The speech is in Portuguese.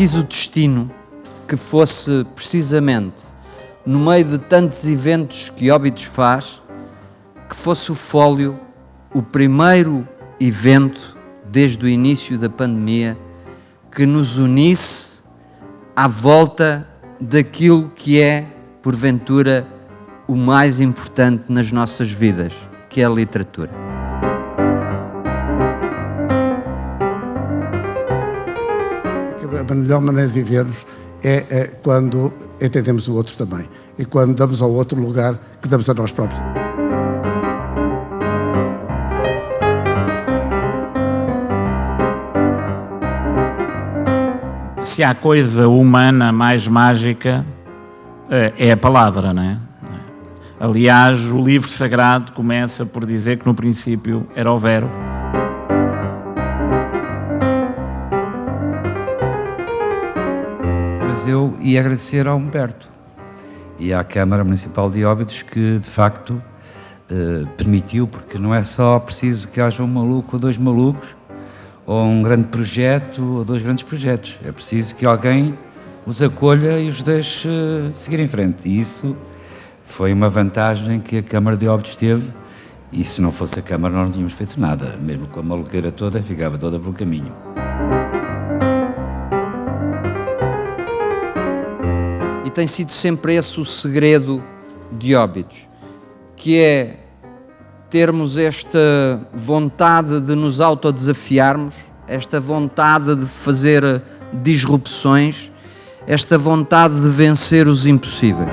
quis o destino que fosse precisamente no meio de tantos eventos que Óbidos faz, que fosse o Fólio o primeiro evento desde o início da pandemia que nos unisse à volta daquilo que é, porventura, o mais importante nas nossas vidas, que é a literatura. A melhor maneira de vivermos é, é quando entendemos o outro também e quando damos ao outro lugar que damos a nós próprios. Se há coisa humana mais mágica, eh, é a palavra, não é? Aliás, o livro sagrado começa por dizer que no princípio era o Verbo. Mas eu ia agradecer ao Humberto e à Câmara Municipal de Óbidos que, de facto, eh, permitiu, porque não é só preciso que haja um maluco ou dois malucos, ou um grande projeto ou dois grandes projetos. É preciso que alguém os acolha e os deixe seguir em frente. E isso foi uma vantagem que a Câmara de Óbidos teve. E se não fosse a Câmara, nós não tínhamos feito nada. Mesmo com a maluqueira toda, ficava toda pelo caminho. E tem sido sempre esse o segredo de Óbidos, que é termos esta vontade de nos autodesafiarmos, esta vontade de fazer disrupções, esta vontade de vencer os impossíveis.